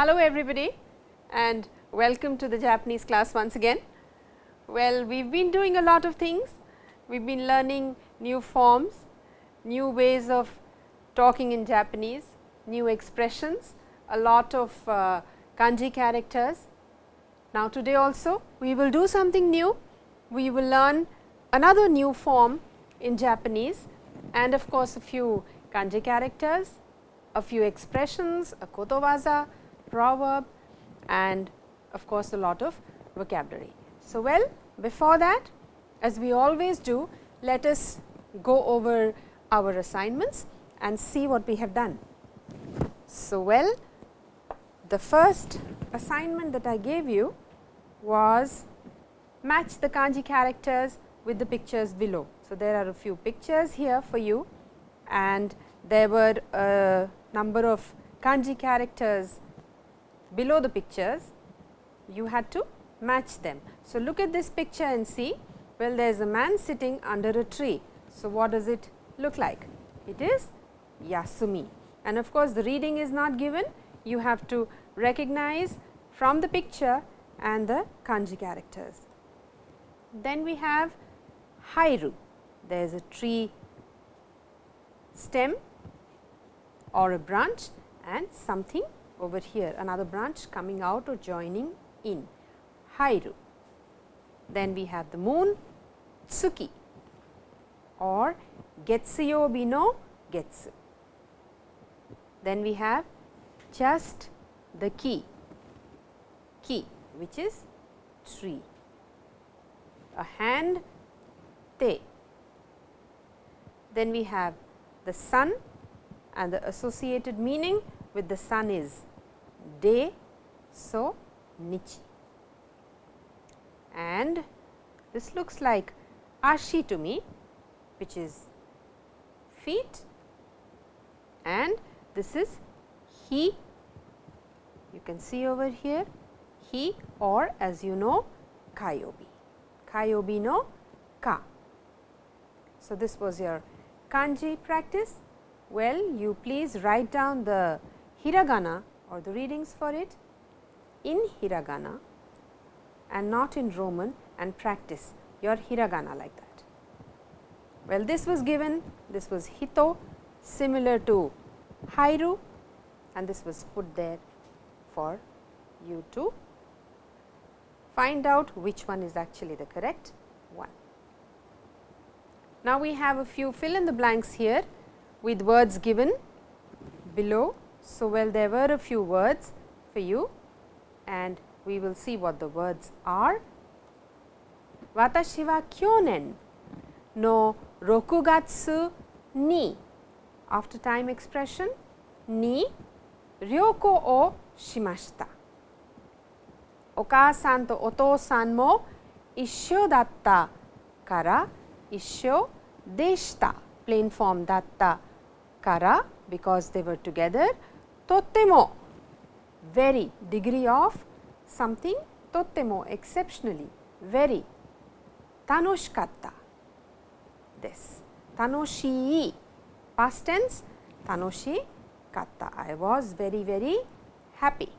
Hello everybody and welcome to the Japanese class once again. Well, we have been doing a lot of things. We have been learning new forms, new ways of talking in Japanese, new expressions, a lot of uh, kanji characters. Now, today also we will do something new. We will learn another new form in Japanese and of course, a few kanji characters, a few expressions, a kotowaza, proverb and of course, a lot of vocabulary. So, well before that as we always do let us go over our assignments and see what we have done. So, well the first assignment that I gave you was match the kanji characters with the pictures below. So, there are a few pictures here for you and there were a number of kanji characters below the pictures, you had to match them. So, look at this picture and see, well there is a man sitting under a tree. So, what does it look like? It is Yasumi and of course, the reading is not given, you have to recognize from the picture and the kanji characters. Then we have Hairu, there is a tree stem or a branch and something over here another branch coming out or joining in Hairu. Then we have the moon Tsuki or Getsuyobi no Getsu. Then we have just the key, key which is tree, a hand te. Then we have the sun and the associated meaning with the sun is de, so nichi. And this looks like ashi to me which is feet and this is he you can see over here he or as you know kayobi, kayobi no ka. So, this was your kanji practice. Well, you please write down the hiragana or the readings for it in hiragana and not in Roman and practice your hiragana like that. Well, this was given, this was hito similar to hairu and this was put there for you to find out which one is actually the correct one. Now, we have a few fill in the blanks here with words given below. So, well there were a few words for you and we will see what the words are. Watashi wa kyonen no rokugatsu ni after time expression ni ryoko o shimashita. Okaasan to otousan mo issho datta kara issho deshita plain form datta kara because they were together とっても very degree of something とっても exceptionally very 楽しかったです楽しい past tense 楽しかった I was very very happy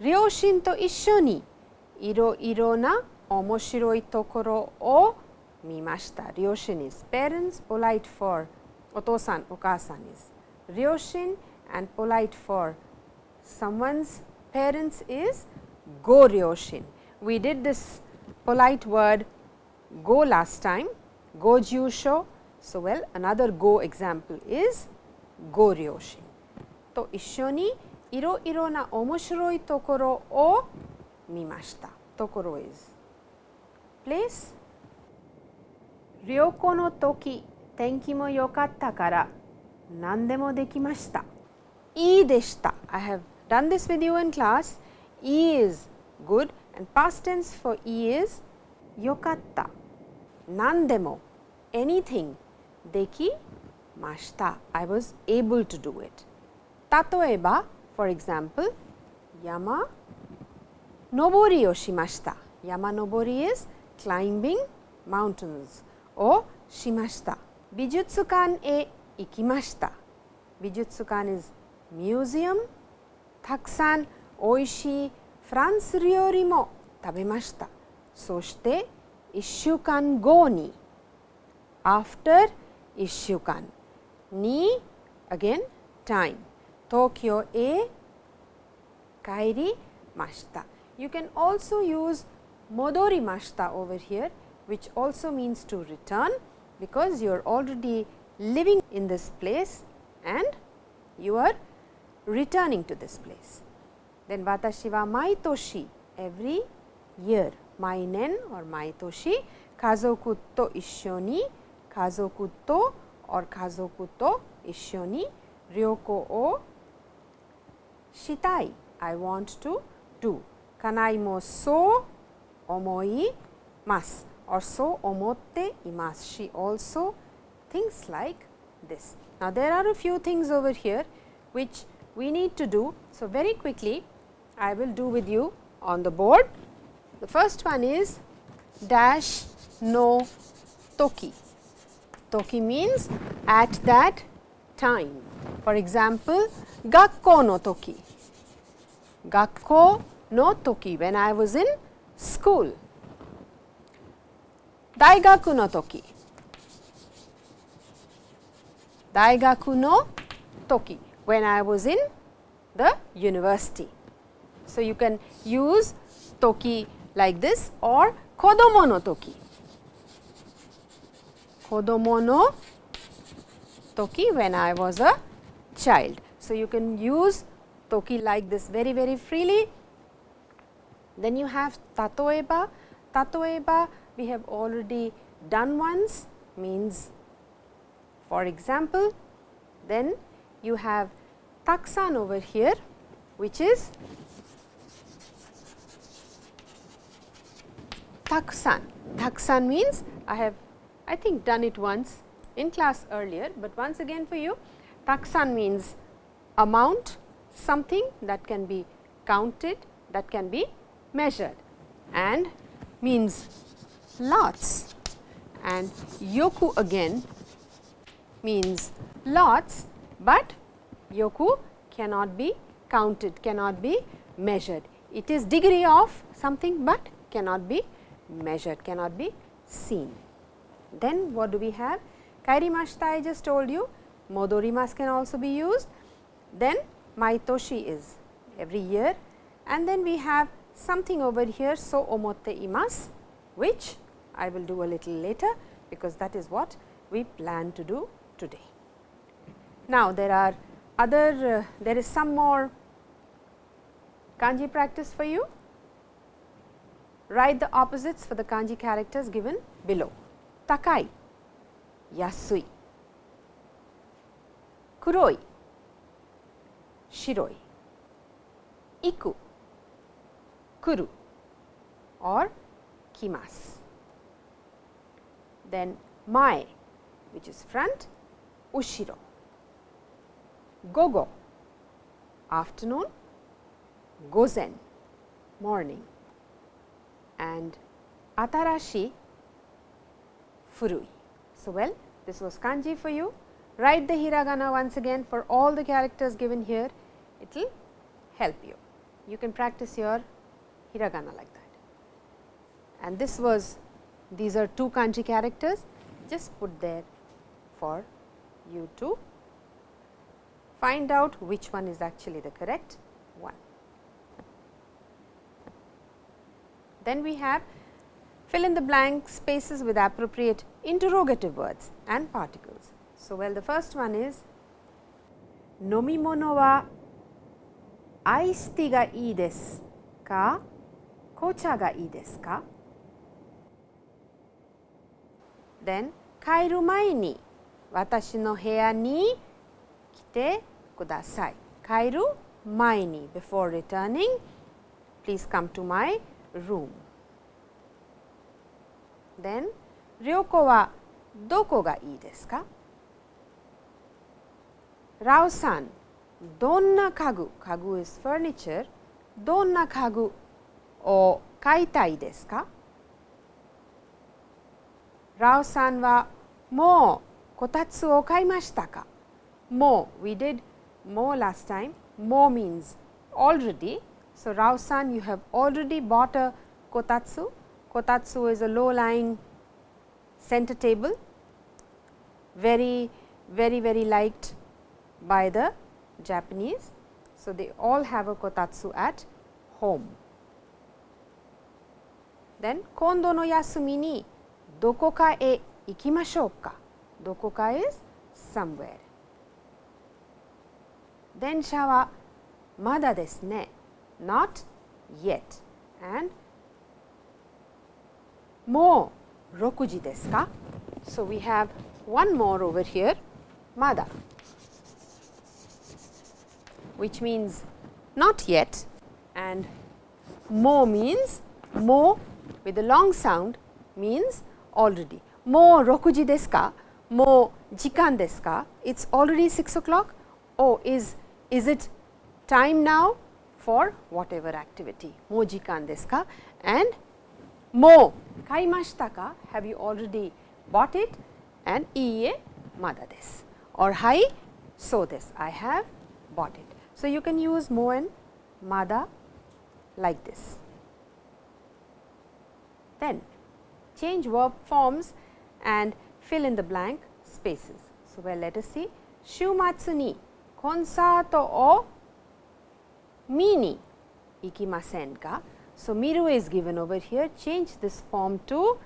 両親と一緒にいろいろな面白いところを見ました。両親 is parents, polite for お父さん、お母さん is 両親 and polite for someone's parents is ご両親。We did this polite word go last time, go 住所 So, well another go example is ご両親と一緒にいろいろな面白いところを見ました。ところ is place 旅行の時天気も良かったから何でもできました。 E deshta. I have done this with you in class. E is good and past tense for E is yokatta. Nandemo, anything. Deki mashta. I was able to do it. Tatoeba, for example, yama nobori o shimashita. Yama nobori is climbing mountains O shimashita. Bijutsukan e ikimashita. Bijutsukan is museum たくさんおいしいフランス料理も食べました。そして1週間後に after 1週間に again time 東京へ帰りました。You can also use 戻りました over here which also means to return because you are already living in this place and you are returning to this place. Then watashi wa maitoshi every year mainen or maitoshi kazoku to issho ni kazoku to or kazoku to Ishoni ryoko o shitai I want to do kanai mo so omoi mas or so omotte imas she also thinks like this. Now, there are a few things over here which we need to do. So, very quickly I will do with you on the board. The first one is dash no toki. Toki means at that time. For example, gakko no toki. Gakko no toki when I was in school. Daigaku no toki. Daigaku no toki when I was in the university. So, you can use toki like this or kodomo no toki. Kodomo no toki when I was a child. So, you can use toki like this very very freely. Then you have tatoeba. Tatoeba we have already done once means for example, then you have taksan over here which is taksan. Taksan means I have I think done it once in class earlier, but once again for you taksan means amount something that can be counted that can be measured and means lots and yoku again means lots, but yoku cannot be counted, cannot be measured. It is degree of something, but cannot be measured, cannot be seen. Then what do we have? Kairimashita I just told you, modorimas can also be used. Then maitoshi is every year and then we have something over here so omotte imas which I will do a little later because that is what we plan to do today. Now, there are other uh, there is some more kanji practice for you. Write the opposites for the kanji characters given below. Takai, yasui, kuroi, shiroi, iku, kuru or kimasu. Then mae which is front ushiro. Gogo afternoon, gozen morning and atarashi furui. So, well this was kanji for you. Write the hiragana once again for all the characters given here, it will help you. You can practice your hiragana like that. And this was, these are two kanji characters, just put there for you to find out which one is actually the correct one. Then we have fill in the blank spaces with appropriate interrogative words and particles. So, well the first one is nomimono wa iced tea ga ii desu ka kocha ga ii desu ka? Then 帰る前に私の部屋に来て kudasai. Kairu maini. Before returning, please come to my room. Then, ryoko wa doko ga ii desu ka? Rao san, donna kagu, kagu is furniture, donna kagu o kaitai desu ka? Rao san wa, mo kotatsu o kaimashita ka? Mo, we did more last time, more means already. So, Rao san you have already bought a kotatsu. Kotatsu is a low lying center table, very, very, very liked by the Japanese. So, they all have a kotatsu at home. Then, kondo no yasumi ni doko ka e ikimashou ka. Doko ka is somewhere. 電車はまだですね。not yet and もう6時ですか So, we have one more over here mada which means not yet and mo means mo with a long sound means already. Mo rokuji desu ka? Mo jikan desu ka? It is already 6 o'clock. Oh, is, is it time now for whatever activity, mo jikan desu ka and mo kaimashita ka, have you already bought it and iie mada desu or hai so desu, I have bought it. So, you can use mo and mada like this. Then change verb forms and fill in the blank spaces. So, well let us see shumatsu ni コンサートを見に行きませんか So, miru is given over here change this form to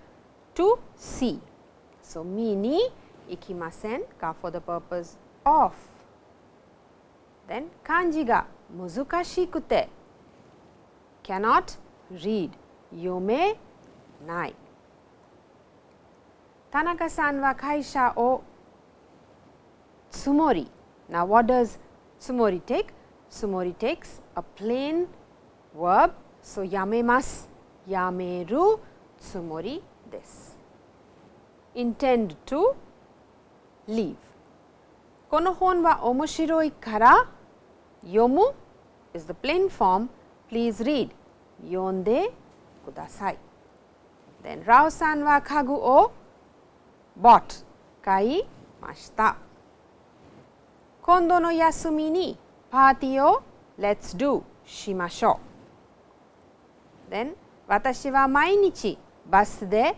to see. So, 見に行きませんか for the purpose of then 漢字が難しくて cannot read 読めない田中さんは会社をつもり now what does つもり take つもり takes a plain verb so やめますやめるつもりです intend to leave この本は面白いから Yomu is the plain form please read 読んでください then Rao san wa kagu o bought 買いました 今度の休みにパーティーを let's do しましょう then 私は毎日バスで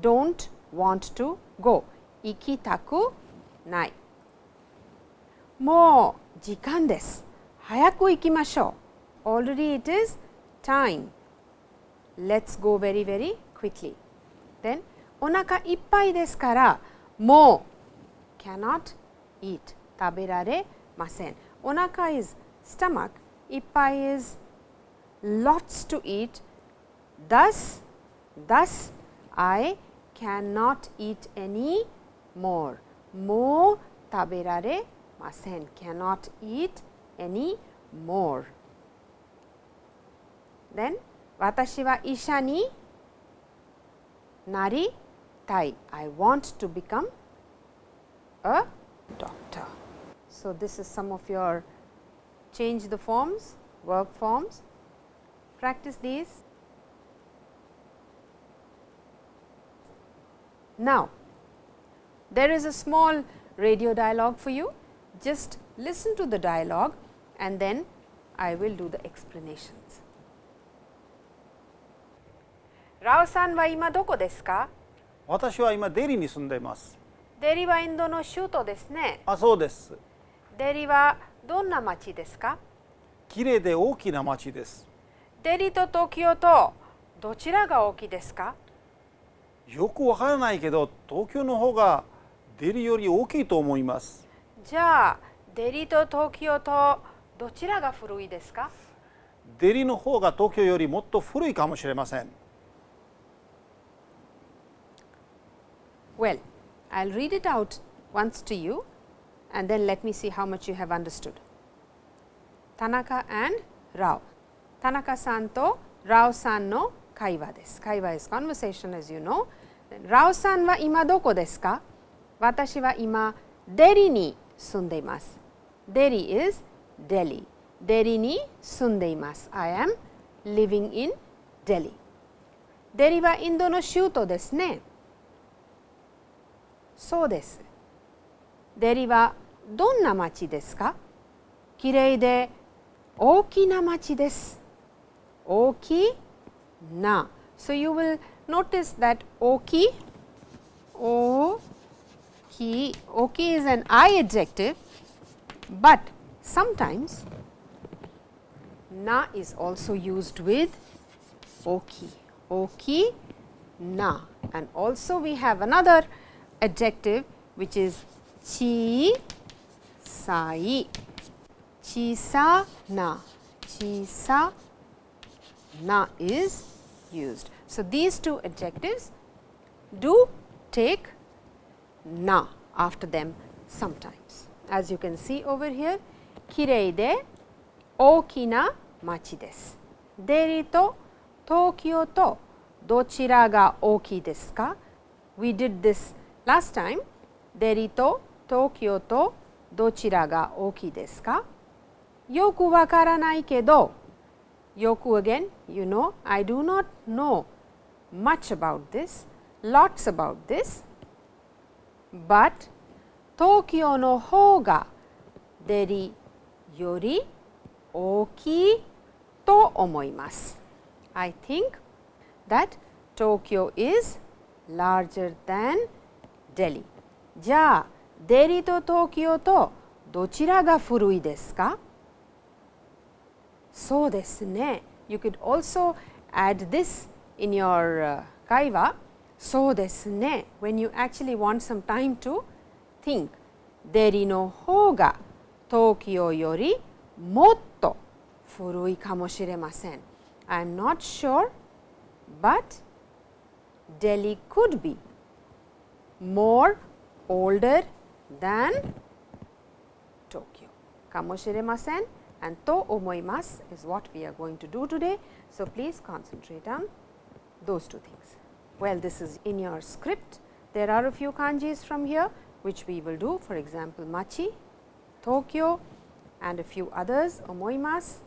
don't want to go 行きたくないもう時間です早く行きましょう。Already it is time. Let's go very very quickly. Then お腹いっぱいですからもう cannot eat taberare masen. Onaka is stomach, ipai is lots to eat. Thus, thus I cannot eat any more. Mo taberare masen, cannot eat any more. Then, watashi wa isha ni nari tai, I want to become a So, this is some of your change the forms, verb forms. Practice these. Now, there is a small radio dialogue for you. Just listen to the dialogue and then I will do the explanations. ラオさんは今どこですか私は今デリに住んでいますデリはインドの首都ですね。あそうです デリはどんな町ですか？綺麗で大きな町です。デリと東京とどちらが大きいですか？よくわからないけど東京の方がデリより大きいと思います。じゃあデリと東京とどちらが古いですか？デリの方が東京よりもっと古いかもしれません。Well, I will read it out once to you and then let me see how much you have understood. Tanaka and Rao. Tanaka san to Rao san no kaiwa desu. Kaiwa is conversation as you know. Rao san wa ima doko desu ka? Watashi wa ima Delhi ni sunde imasu. Delhi is Delhi. Delhi ni sunde imasu. I am living in Delhi. Delhi wa Indo no shuto desu ne. そうです。デリは どんな町ですかきれいで oki na machi desu. Oki na. So, you will notice that oki, o ki, oki is an I adjective, but sometimes na is also used with oki, oki na and also we have another adjective which is chi sai, chi sa na, chi na is used. So, these two adjectives do take na after them sometimes. As you can see over here, kirei de oki na machi desu. To Tokyo to dochira ga oki desu ka? We did this last time. Deri to Tokyo to dochira ga oki desu ka? Yoku wakaranai kedo. Yoku again, you know, I do not know much about this, lots about this, but Tokyo no hou ga deri yori ookii to omoimasu. I think that Tokyo is larger than Delhi. じゃあ、 デリと東京とどちらが古いですかそうですね。You could also add this in your、uh, 会話。そうですね。When you actually want some time to think。デリの方が東京よりもっと古いかもしれません。I am not sure, but Delhi could be more older than Tokyo. Kamoshiremasen and to omoimasu is what we are going to do today. So, please concentrate on those two things. Well, this is in your script. There are a few kanjis from here which we will do for example, Machi, Tokyo and a few others omoimasu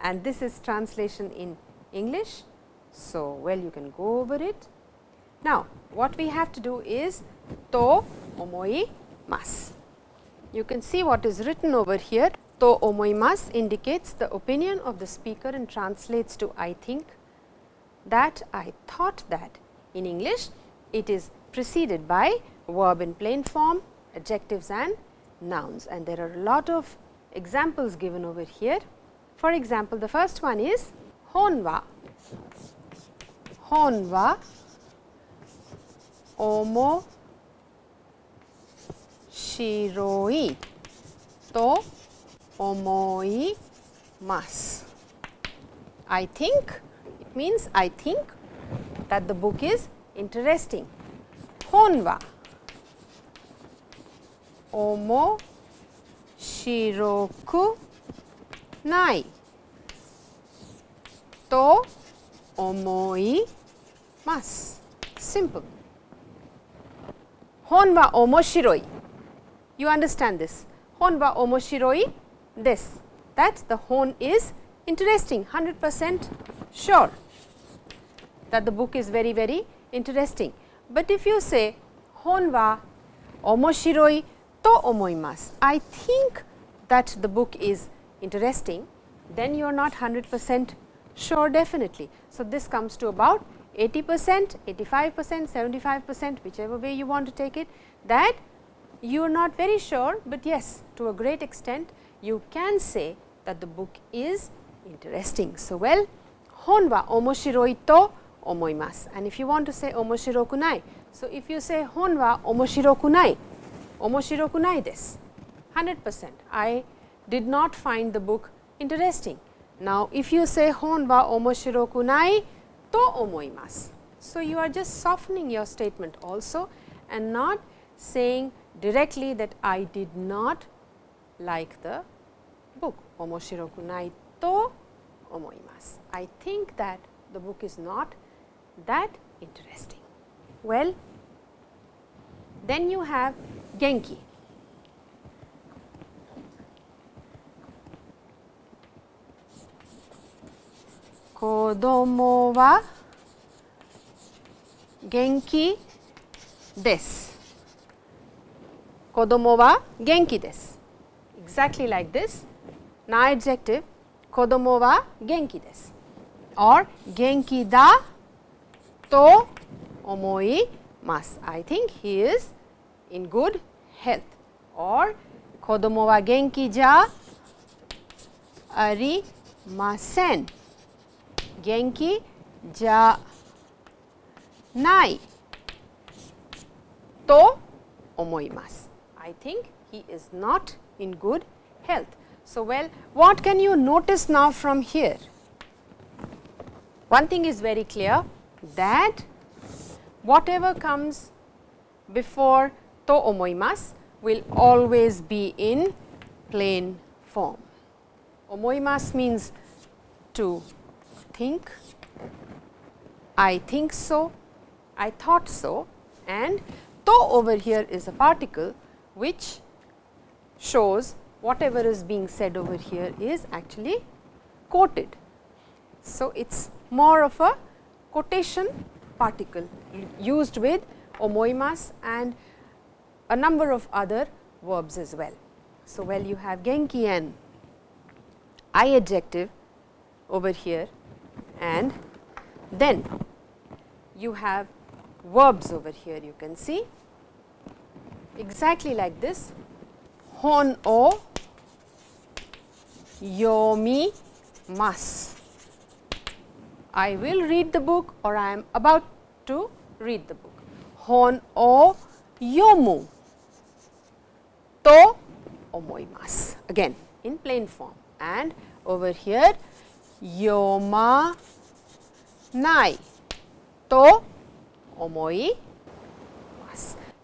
and this is translation in English. So, well you can go over it. Now, what we have to do is to omoimasu. You can see what is written over here to omoimasu indicates the opinion of the speaker and translates to I think that I thought that in English it is preceded by verb in plain form, adjectives and nouns and there are a lot of examples given over here. For example, the first one is honwa. Honwa hon omo shiroi to omoimasu. I think it means I think that the book is interesting. Hon wa nai to omoimasu. Simple. Hon wa omoshiroi. You understand this. Hon wa omoshiroi this. That the hon is interesting 100 percent sure that the book is very very interesting. But if you say hon wa omoshiroi to omoimasu, I think that the book is interesting, then you are not 100 percent sure definitely. So, this comes to about 80 percent, 85 percent, 75 percent whichever way you want to take it that you are not very sure, but yes to a great extent you can say that the book is interesting. So, well hon wa omoshiroi to omoimasu and if you want to say omoshiroku nai. So, if you say hon wa omoshiroku nai, omoshiroku nai desu 100 percent I did not find the book interesting. Now, if you say hon wa omoshiroku nai to omoimasu. So, you are just softening your statement also and not saying directly that I did not like the book omoshiroku nai to omoimasu. I think that the book is not that interesting. Well, then you have genki. Kodomo wa genki desu. Kodomo wa genki desu. Exactly like this. Na adjective Kodomo wa genki desu or genki da to omoi mas. I think he is in good health or kodomo wa genki ja arimasen. Genki ja nai to omoimasu. I think he is not in good health. So, well what can you notice now from here? One thing is very clear that whatever comes before to omoimasu will always be in plain form. Omoimasu means to think, I think so, I thought so and to over here is a particle which shows whatever is being said over here is actually quoted. So, it is more of a quotation particle used with omoimas and a number of other verbs as well. So, well you have genki and I adjective over here and then you have verbs over here you can see exactly like this hon o yomimasu. I will read the book or I am about to read the book. Hon o yomu to omoimasu again in plain form and over here yoma nai to omoimasu.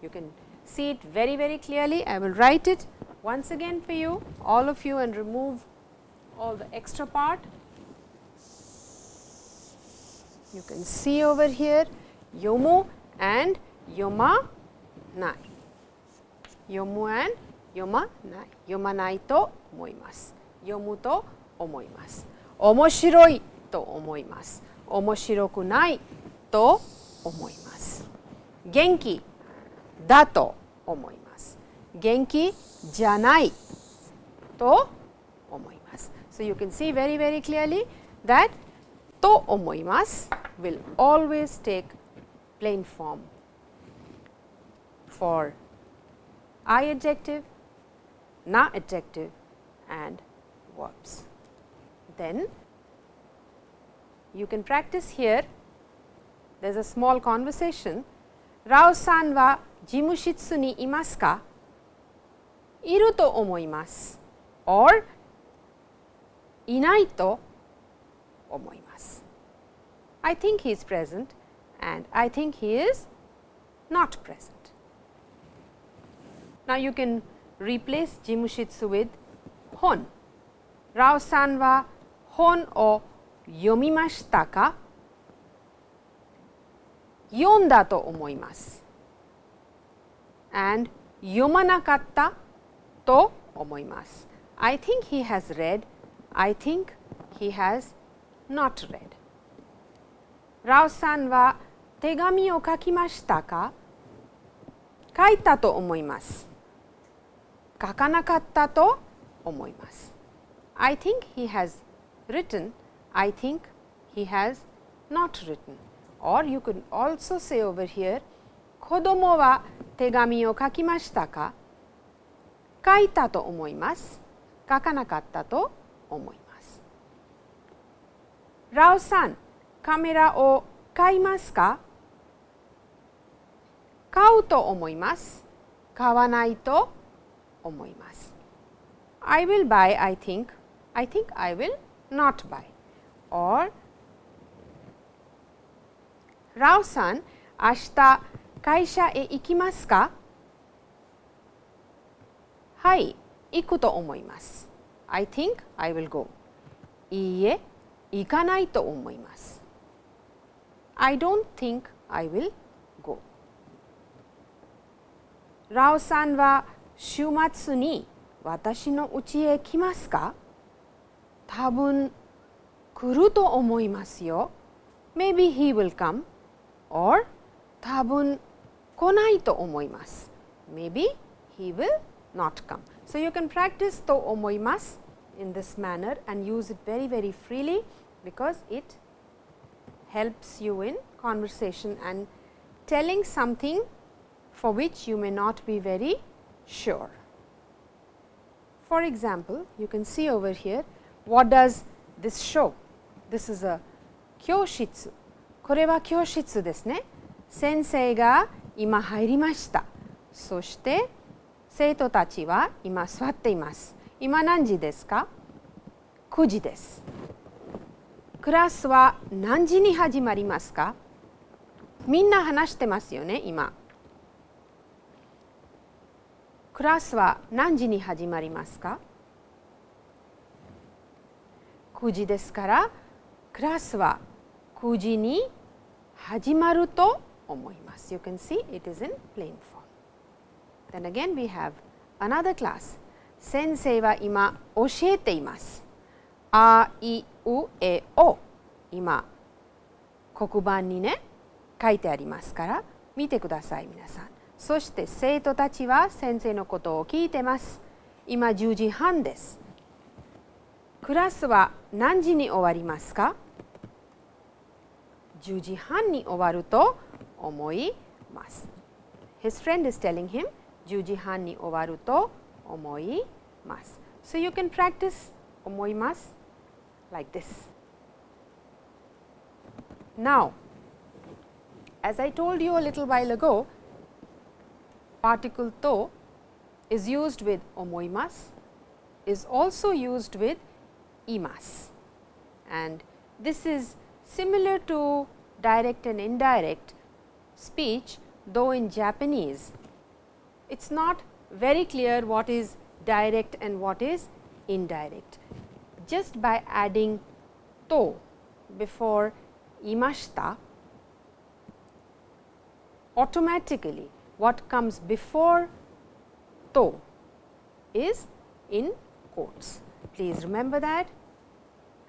You can see it very very clearly. I will write it once again for you all of you and remove all the extra part. You can see over here yomu and yoma nai. Yomu and yoma nai. Yoma nai to omoimasu. Yomu to omoimasu. Omoshiroi to omoimasu. Omoshiroku nai to omoimasu. Genki da to omoimasu. Genki janai to omoimasu. So, you can see very very clearly that to omoimasu will always take plain form for I adjective, na adjective and verbs. Then you can practice here there is a small conversation. Rao jimushitsu ni imasu ka? Iru to omoimasu or inai to omoimasu. I think he is present and I think he is not present. Now, you can replace jimushitsu with hon. Rao san wa hon o yomimashita ka? Yonda to omoimasu and yomanakatta to omoimasu. I think he has read, I think he has not read. Rao san wa tegami o kakimashita ka? Kaita to omoimasu. Kakanakatta to omoimasu. I think he has written, I think he has not written or you could also say over here 子供は手紙を書きましたか？書いたと思います。書かなかったと思います。ラオさんカメラを買いますか？買うと思います。買わないと思います。I will buy I think. I think I will not buy. Or ラオさん、明日会社へ行きますか？はい、行くと思います。I think I will go. いいえ、行かないと思います。I don't think I will go. ラオさんは週末に私の家へ来ますか？多分来ると思いますよ。Maybe he will come. or 多分 来ないと思います。Maybe he will not come. So, you can practice と思います in this manner and use it very very freely because it helps you in conversation and telling something for which you may not be very sure. For example, you can see over here what does this show? This is a 教室これは教室ですね。先生が 今入りました。そして生徒たちは今座っています。今何時ですか ?9 時です。クラスは何時に始まりますか？みんな話してますよね、今。クラスは何時に始まりますか ?9 時ですからクラスは9時に始まると思います。You can see it is in plain form. Then again we have another class. 先生は今教えています。あいうえお今黒板にね書いてありますから見てください皆さん。そして生徒たちは先生のことを聞いてます。今10時半です。クラスは何時に終わりますか10時半に終わると omoi mas. His friend is telling him Jujihan ni owaru to omoi mas. So, you can practice omoi mas like this. Now, as I told you a little while ago, particle to is used with omoimas, is also used with imas and this is similar to direct and indirect speech though in Japanese it is not very clear what is direct and what is indirect. Just by adding to before imashita automatically what comes before to is in quotes. Please remember that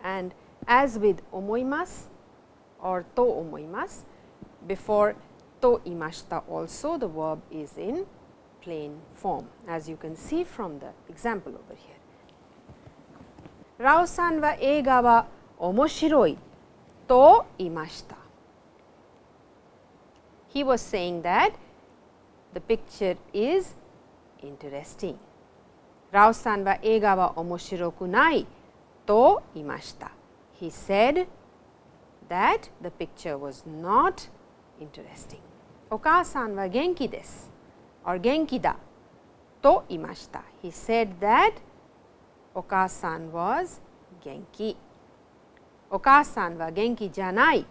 and as with omoimasu or to omoimasu before to imashita also the verb is in plain form as you can see from the example over here. Rao san wa eiga wa omoshiroi to imashita. He was saying that the picture is interesting. Rao san wa eiga wa omoshiroku nai to imashita. He said that the picture was not interesting. Oka-san wa genki desu or to imashita. He said that Oka-san was genki. Wa genki janai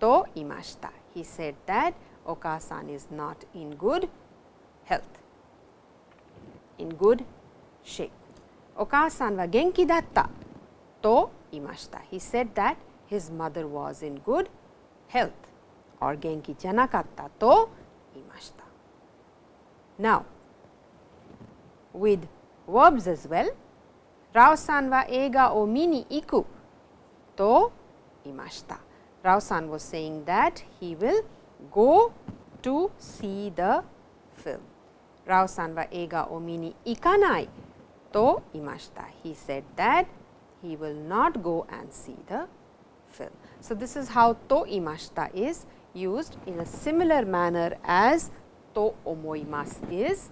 to imashita. He said that Oka-san is not in good health, in good shape. Oka-san wa to imashita. He said that his mother was in good health or genki janakatta to imashita. Now, with verbs as well, Rao-san wa eiga o mini iku to imashita. Rao-san was saying that he will go to see the film. Rao-san wa eiga o mini ikanai to imashita. He said that he will not go and see the film. So, this is how to imashita is used in a similar manner as to omoimasu is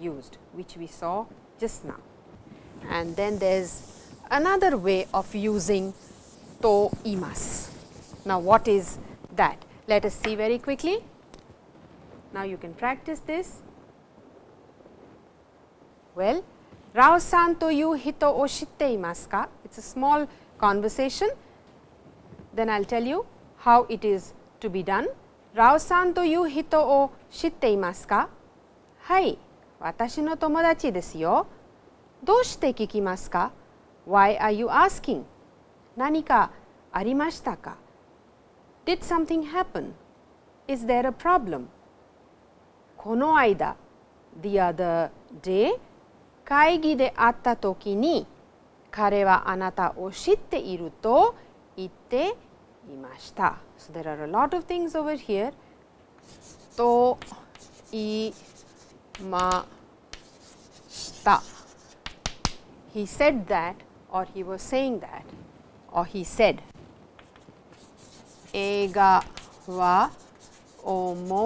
used which we saw just now. And then there is another way of using to imasu. Now, what is that? Let us see very quickly. Now, you can practice this. Well, Rao san to you hito o shitte imasu ka? It is a small conversation. Then I will tell you how it is to be done. Rao san to you hito o shitte imasu ka? はい、私の友達ですよ。どうして聞きますか ?Why are you asking? 何かありましたか Did something happen? Is there a problem? この間 the other day 会議で会った時に彼はあなたを知っていると言っていました。So, there are a lot of things over here. To imashita. He said that or he was saying that or he said Ega wa omoshiroi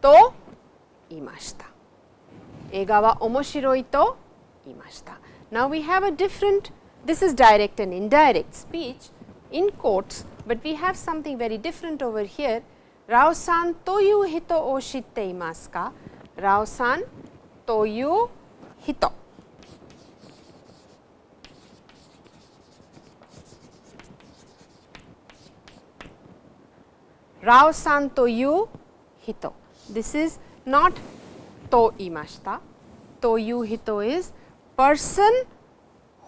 to imashita. Ega wa omoshiroi to imashita. Now, we have a different this is direct and indirect speech in quotes, but we have something very different over here. Rao-san toyu hito o shitte imasu ka? Rao-san toyu hito. Rao-san toyu hito. This is not to imashita. Toyu hito is person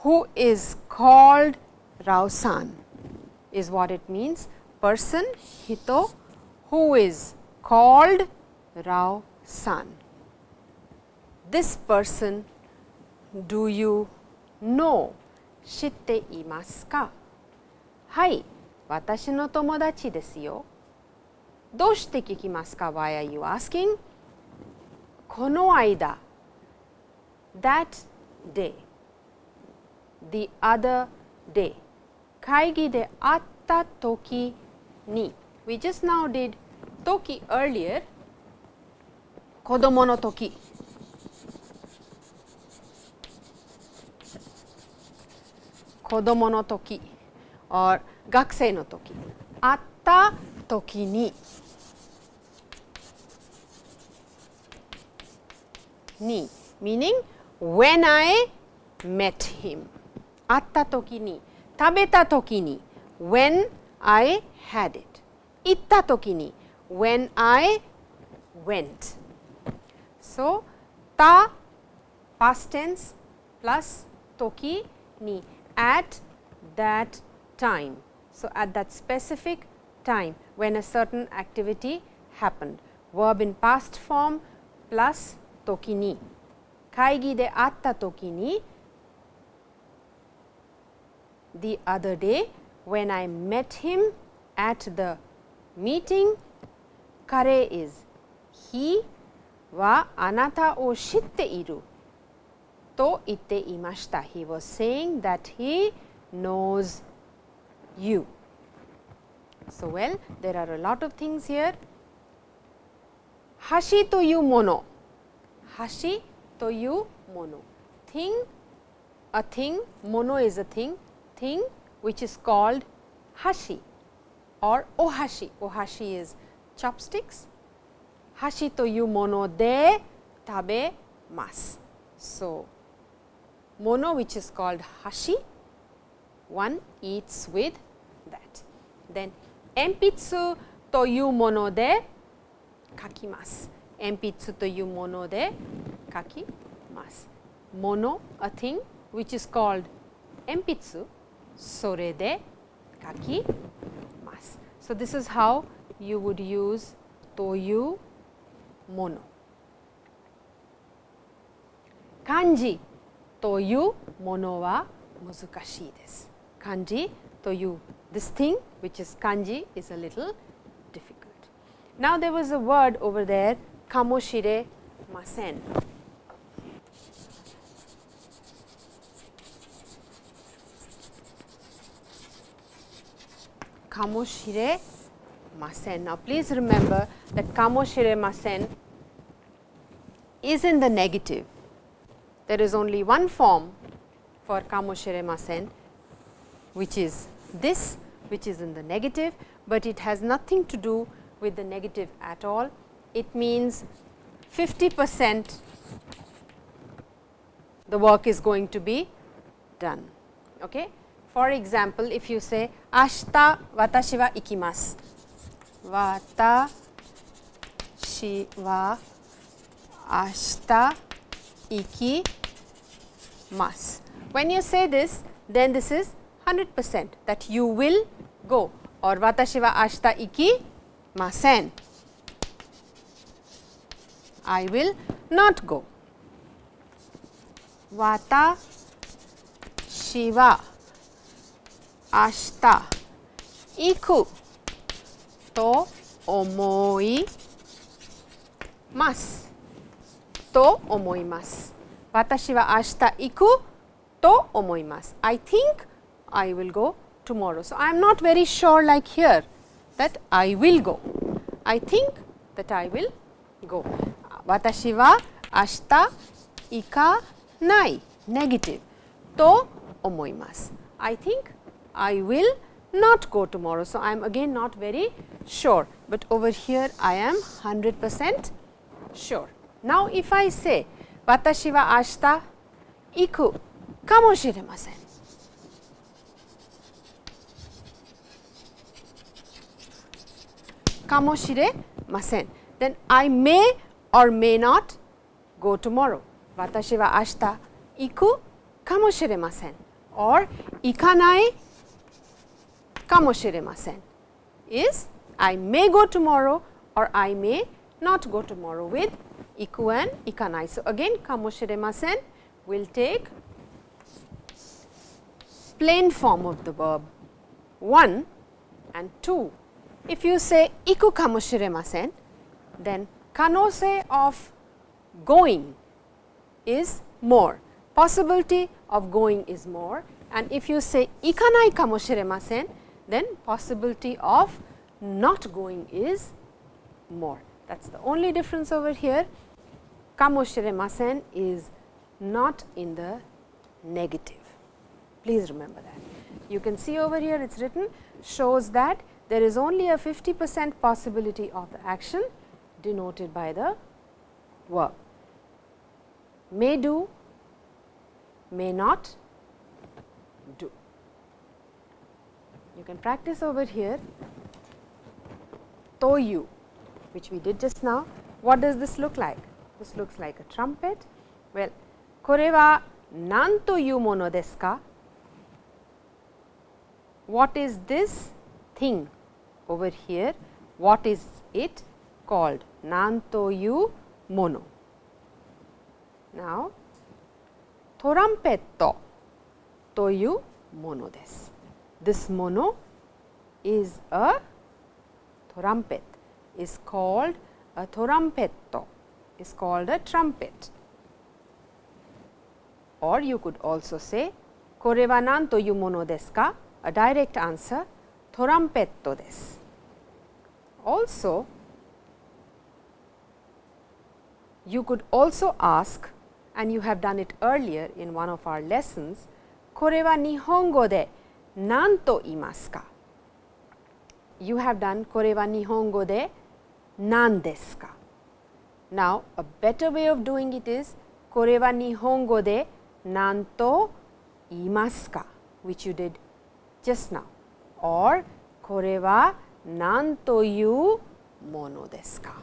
who is called Rao-san is what it means person Hito who is called Rao-san. This person do you know? 知っていますかはい、私の友達ですよ。どうして聞きますか ?Why are you asking? この間 That day the other day. Kaigi de atta toki ni. We just now did toki earlier, kodomo no toki. Kodomo no toki or gakusei no toki. Atta toki ni. Ni meaning when I met him atta toki ni, when I had it, itta ni, when I went. So, ta past tense plus toki ni at that time. So, at that specific time when a certain activity happened. Verb in past form plus toki ni. Kaigi de atta toki ni the other day when I met him at the meeting. Kare is he wa anata o shitte iru to itte imashita. He was saying that he knows you. So, well there are a lot of things here. Hashi to you mono, hashi to you mono, thing a thing, mono is a thing, thing which is called hashi or ohashi. Ohashi is chopsticks. Hashi to you mono de tabe mas. So, mono which is called hashi, one eats with that. Then empitsu to you mono de kakimasu. Empitsu to you mono de kakimasu. Mono, a thing which is called empitsu 筆それで書きます。So, this is how you would use というもの。漢字というものは難しいです。漢字という this thing which is kanji is a little difficult. Now, there was a word over there かも Kamoshire Masen. Now, please remember that Kamoshire Masen is in the negative. There is only one form for Kamoshire Masen, which is this, which is in the negative, but it has nothing to do with the negative at all. It means 50 percent the work is going to be done. Okay? For example, if you say, ashita watashi wa ikimasu, watashi wa ashita ikimasu. When you say this, then this is 100 percent that you will go or watashi wa ashita ikimasen. I will not go. Watashi wa 明日行くと思いますと思います。Watashi wa ashita iku to omoimasu. I think I will go tomorrow. So, I am not very sure like here that I will go. I think that I will go. Watashi wa ashita ikanai negative to omoimasu. I think I will not go tomorrow. So, I am again not very sure, but over here I am 100 percent sure. Now, if I say watashi wa ashita iku kamoshiremasen. Kamoshiremasen. Then I may or may not go tomorrow. Watashi wa ashita iku kamoshiremasen or ikanai kamoshiremasen is I may go tomorrow or I may not go tomorrow with iku and ikanai. So, again kamoshiremasen will take plain form of the verb 1 and 2. If you say iku kamoshiremasen, then kanose of going is more, possibility of going is more and if you say ikanai kamoshiremasen, then possibility of not going is more. That is the only difference over here. Kamoshiremasen is not in the negative. Please remember that. You can see over here it is written shows that there is only a 50 percent possibility of the action denoted by the verb. May do, may not do You can practice over here to you which we did just now. What does this look like? This looks like a trumpet. Well, これは何というものですか What is this thing over here? What is it called? 何というもの Now, トランペットというものです。 this mono is a trumpet. is called a thorampetto, is called a trumpet. Or you could also say, kore wa nan toyu mono desu ka? A direct answer, thorampetto desu. Also, you could also ask, and you have done it earlier in one of our lessons, kore wa nihongo de 何と言いますか You have done これは日本語で何ですか Now, a better way of doing it is これは日本語で何と言いますか which you did just now or これは何というものですか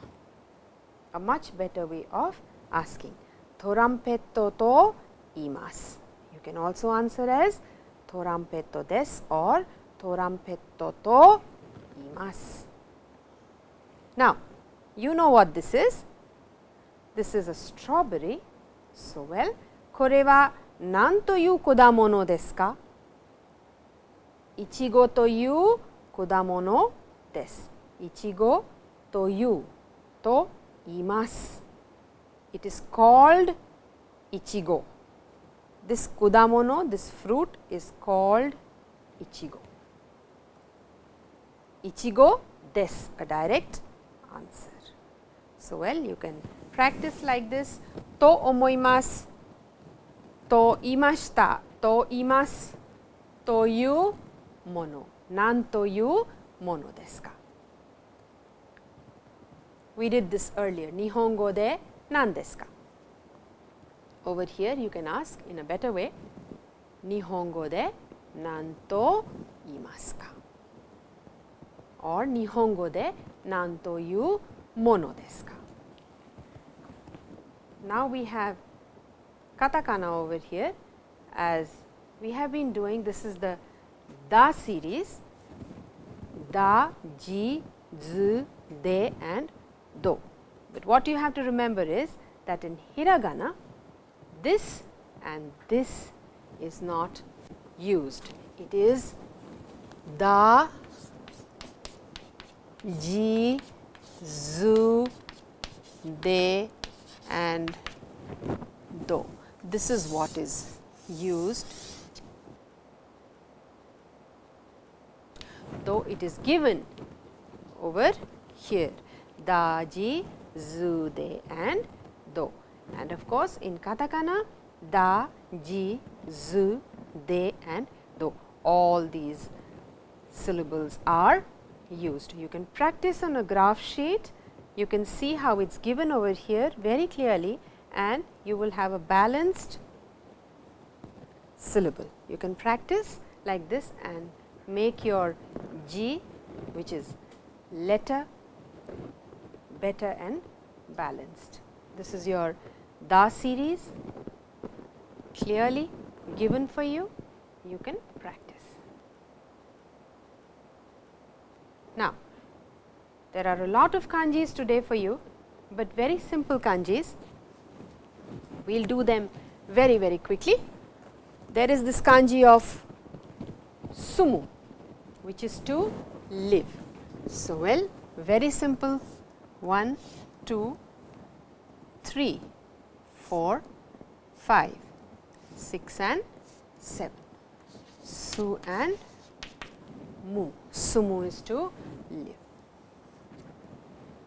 A much better way of asking トランペットと言います You can also answer as トランペットです or トランペットと言います Now, you know what this is? This is a strawberry. So, well, これは何という果物ですかいちごという果物です。いちごというと言います。It is called いちご。 this kudamono, this fruit is called ichigo. Ichigo des, a direct answer. So, well you can practice like this to omoimasu, to imashita, to imasu, to you mono, nan to you mono desu ka. We did this earlier, nihongo de nan desu ka. Over here you can ask in a better way, Nihongo de nanto imasu ka? Or Nihongo de nanto you mono desu ka? Now we have katakana over here as we have been doing this is the da series da, ji, zu, de and do. But what you have to remember is that in hiragana this and this is not used. It is da, ji, zu, de and do. this is what is used though it is given over here da, ji, zu, de and do. And of course, in katakana da, ji, zu, de and do all these syllables are used. You can practice on a graph sheet, you can see how it is given over here very clearly and you will have a balanced syllable. You can practice like this and make your G which is letter better and balanced. This is your Da series clearly given for you, you can practice. Now, there are a lot of kanjis today for you, but very simple kanjis. We will do them very, very quickly. There is this kanji of sumu, which is to live. So, well, very simple 1, 2, 3, 4, 5, 6 and 7. Su and mu. Sumu is to live.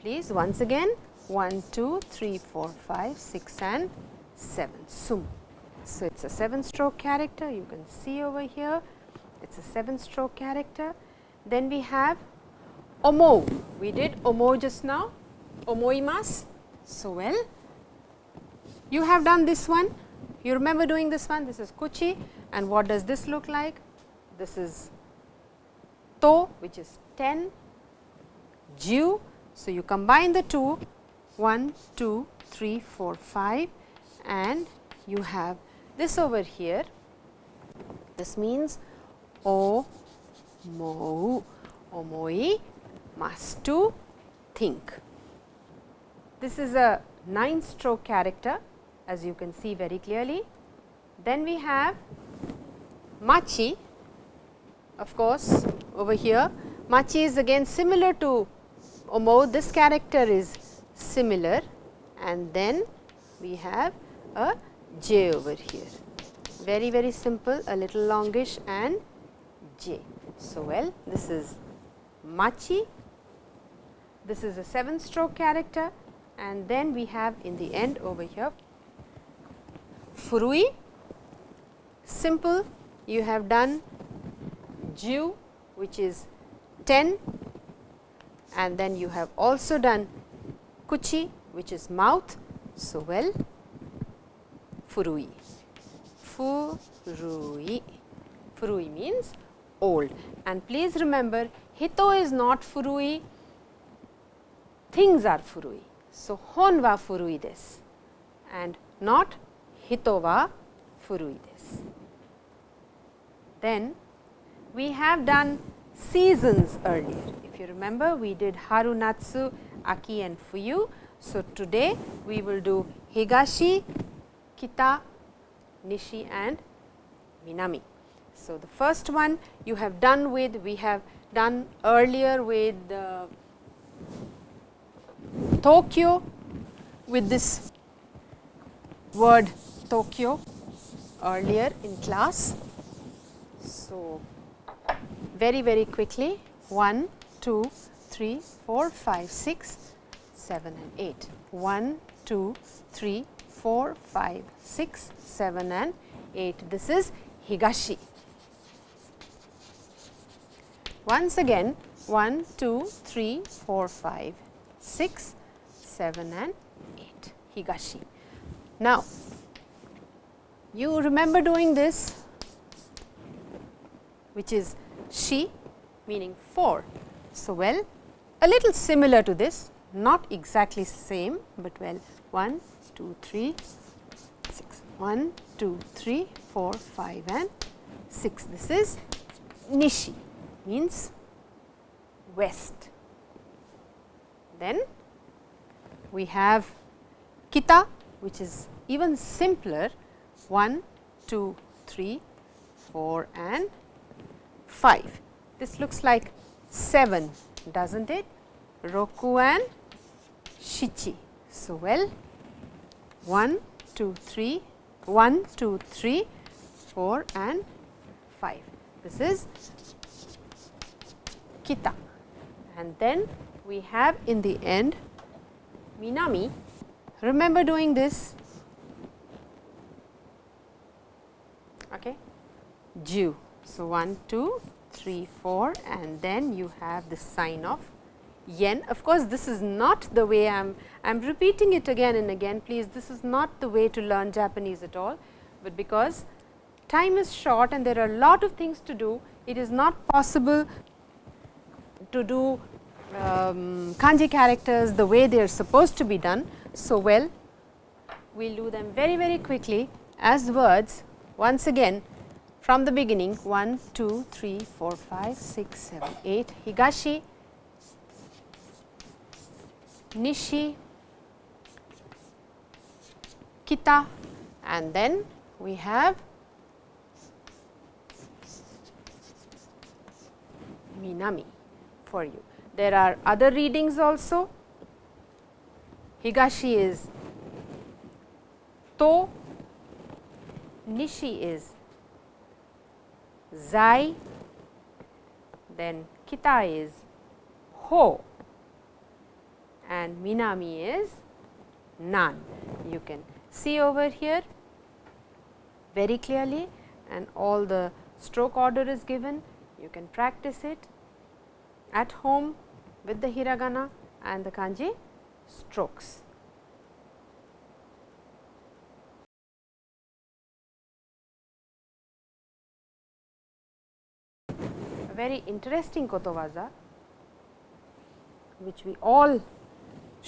Please once again 1, 2, 3, 4, 5, 6 and 7. Sumu. So, it is a 7 stroke character you can see over here it is a 7 stroke character. Then we have omo, we did omo just now, omoimas. So, well, you have done this one, you remember doing this one, this is kuchi and what does this look like? This is to which is 10, ju. So, you combine the two 1, 2, 3, 4, 5 and you have this over here. This means o mou omoi must to think. This is a 9 stroke character as you can see very clearly. Then we have machi of course, over here. Machi is again similar to omo this character is similar. And then we have a j over here. Very very simple a little longish and j. So, well this is machi. This is a 7 stroke character. And then we have in the end over here furui. Simple you have done ju which is 10 and then you have also done kuchi which is mouth. So, well furui. Furui. Furui means old. And please remember hito is not furui. Things are furui. So, hon wa furui desu and not hito wa furui desu. Then we have done seasons earlier. If you remember we did haru, natsu, aki and fuyu. So, today we will do higashi, kita, nishi and minami. So, the first one you have done with we have done earlier with uh, Tokyo with this word Tokyo earlier in class. So, very very quickly 1, 2, 3, 4, 5, 6, 7 and 8. 1, 2, 3, 4, 5, 6, 7 and 8. This is Higashi. Once again 1, 2, 3, 4, 5, 6, 7 and 8 Higashi. Now, you remember doing this which is shi meaning 4. So, well a little similar to this not exactly same, but well 1, 2, 3, 6, 1, 2, 3, 4, 5 and 6. This is nishi means west. Then we have kita which is even simpler 1, 2, 3, 4 and 5. This looks like 7 does not it? Roku and Shichi. So, well 1, 2, 3, 1, 2, 3, 4 and 5. This is kita and then we have in the end Minami. Remember doing this okay. Ju. So, 1, 2, 3, 4 and then you have the sign of yen. Of course, this is not the way I am I am repeating it again and again please this is not the way to learn Japanese at all, but because time is short and there are a lot of things to do, it is not possible to do um, kanji characters the way they are supposed to be done. So, well we will do them very very quickly as words once again from the beginning 1, 2, 3, 4, 5, 6, 7, 8 Higashi, Nishi, Kita and then we have Minami for you. There are other readings also. Higashi is To, Nishi is Zai, then Kita is Ho and Minami is Nan. You can see over here very clearly and all the stroke order is given. You can practice it at home with the hiragana and the kanji strokes. Very interesting kotowaza which we all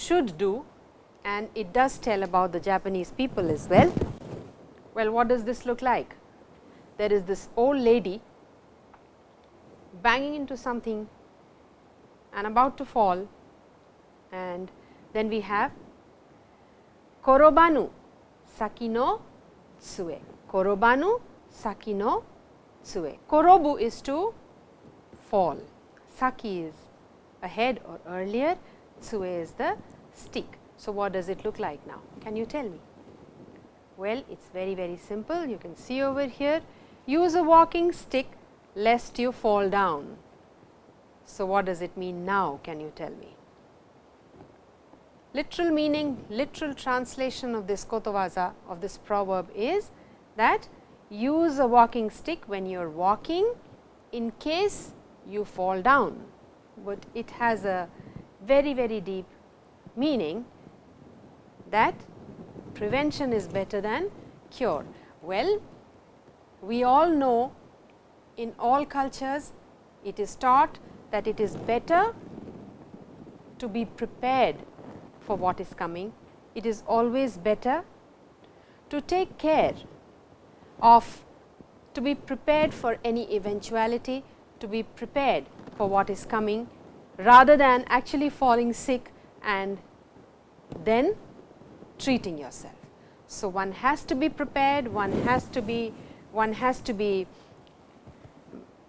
should do and it does tell about the Japanese people as well. Well, what does this look like? There is this old lady banging into something and about to fall and then we have korobanu saki no tsue. Korobanu saki no tsue. Korobu is to fall, saki is ahead or earlier, tsue is the stick. So, what does it look like now? Can you tell me? Well, it is very very simple. You can see over here, use a walking stick lest you fall down. So, what does it mean now? Can you tell me? Literal meaning, literal translation of this kotowaza of this proverb is that use a walking stick when you are walking in case you fall down, but it has a very very deep meaning that prevention is better than cure. Well, we all know in all cultures it is taught that it is better to be prepared for what is coming. It is always better to take care of to be prepared for any eventuality, to be prepared for what is coming rather than actually falling sick and then treating yourself. So, one has to be prepared, one has to be one has to be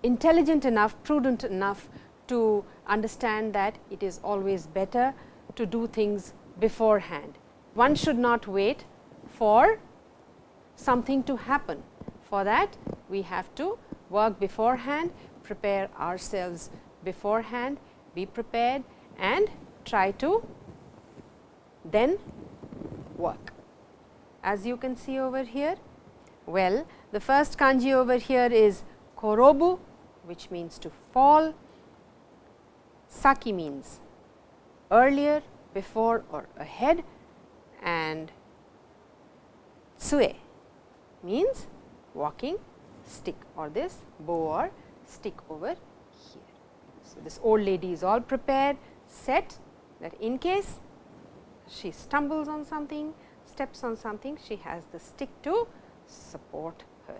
intelligent enough, prudent enough to understand that it is always better to do things beforehand. One should not wait for something to happen. For that we have to work beforehand, prepare ourselves beforehand, be prepared and try to then work. As you can see over here, well the first kanji over here is korobu which means to fall, saki means earlier, before or ahead and tsue means walking stick or this bow or stick over here. So, this old lady is all prepared, set that in case she stumbles on something, steps on something, she has the stick to support her.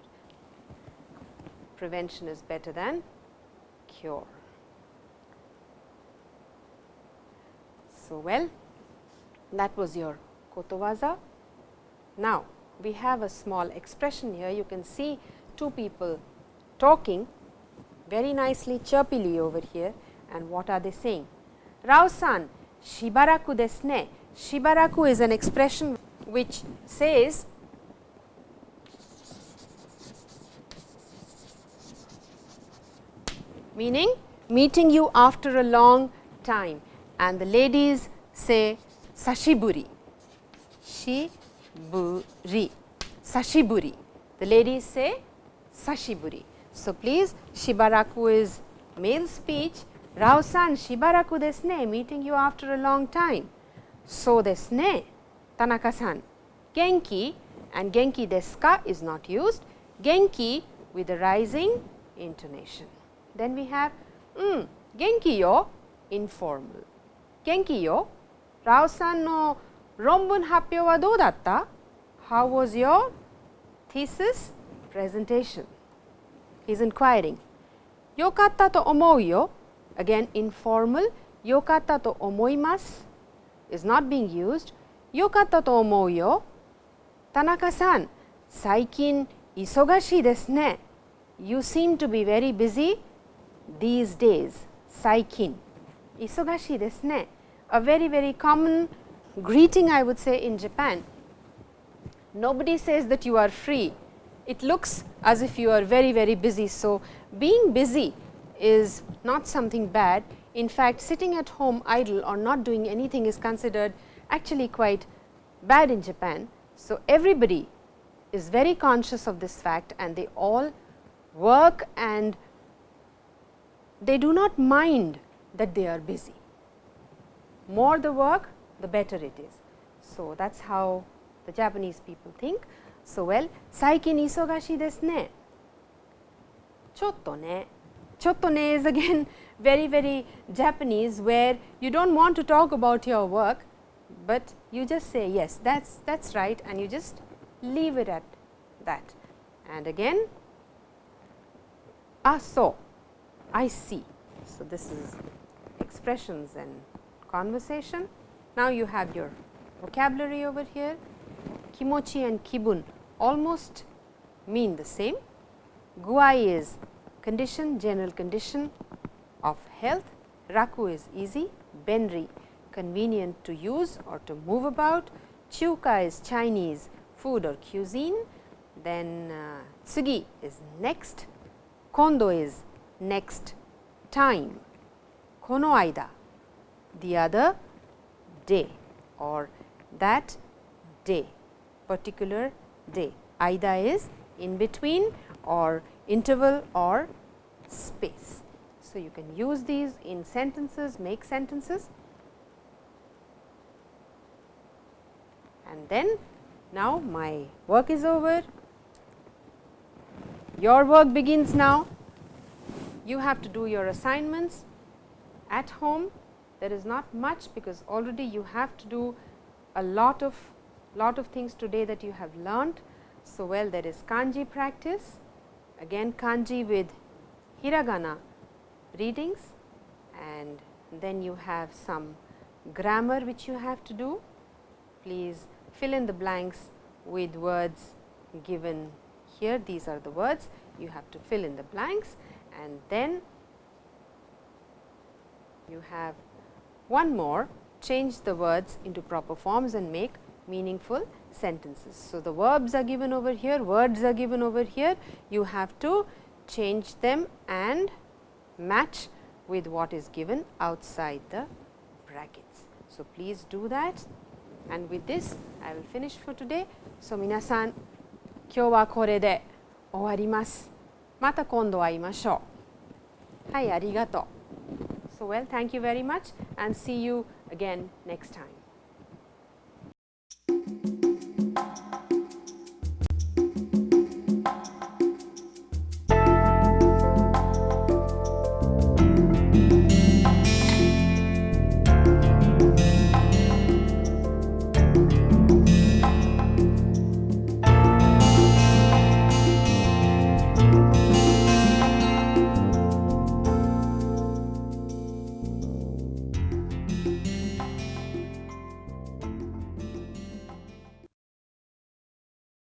Prevention is better than cure. So, well that was your kotowaza. Now, we have a small expression here you can see two people talking very nicely chirpily over here and what are they saying? Rao-san, shibaraku desu ne. Shibaraku is an expression which says meaning meeting you after a long time and the ladies say sashiburi, shiburi, sashiburi. The ladies say sashiburi. So, please shibaraku is male speech, Rao-san shibaraku desu ne, meeting you after a long time. So desu ne, Tanaka-san, genki and genki desu ka is not used, genki with a rising intonation. Then we have mm, genki yo informal. Genki yo, Rao-san no ronbun happyo wa dou datta? How was your thesis presentation? He is inquiring. Yokatta to omou yo, again informal, yokatta to omoimasu is not being used. Yokatta to omou yo, Tanaka-san, saikin isogashi desu ne. You seem to be very busy these days, saikin, isogashi desu ne. A very very common greeting I would say in Japan. Nobody says that you are free, it looks as if you are very very busy. So, being busy is not something bad. In fact, sitting at home idle or not doing anything is considered actually quite bad in Japan. So, everybody is very conscious of this fact and they all work and they do not mind that they are busy. More the work, the better it is. So, that is how the Japanese people think. So, well, saikin isogashi desu ne. Chotto ne. Chotto ne is again very very Japanese where you do not want to talk about your work, but you just say yes that is that is right and you just leave it at that. And again ah so I see. So, this is expressions and conversation. Now, you have your vocabulary over here kimochi and kibun almost mean the same. Guai is condition, general condition of health, raku is easy, benri convenient to use or to move about, chuka is Chinese food or cuisine, then uh, tsugi is next, kondo is next time, kono aida the other day or that day. Particular day. aida is in between or interval or space. So, you can use these in sentences, make sentences and then now my work is over. Your work begins now. You have to do your assignments at home. There is not much because already you have to do a lot of lot of things today that you have learnt. So, well there is kanji practice, again kanji with hiragana readings. And then you have some grammar which you have to do. Please fill in the blanks with words given here, these are the words. You have to fill in the blanks. And then you have one more. Change the words into proper forms and make meaningful sentences. So, the verbs are given over here, words are given over here, you have to change them and match with what is given outside the brackets. So, please do that and with this I will finish for today. So, 皆さん今日はこれで終わります。また今度会いましょう。はい、ありがとう。So, well, thank you very much and see you again next time.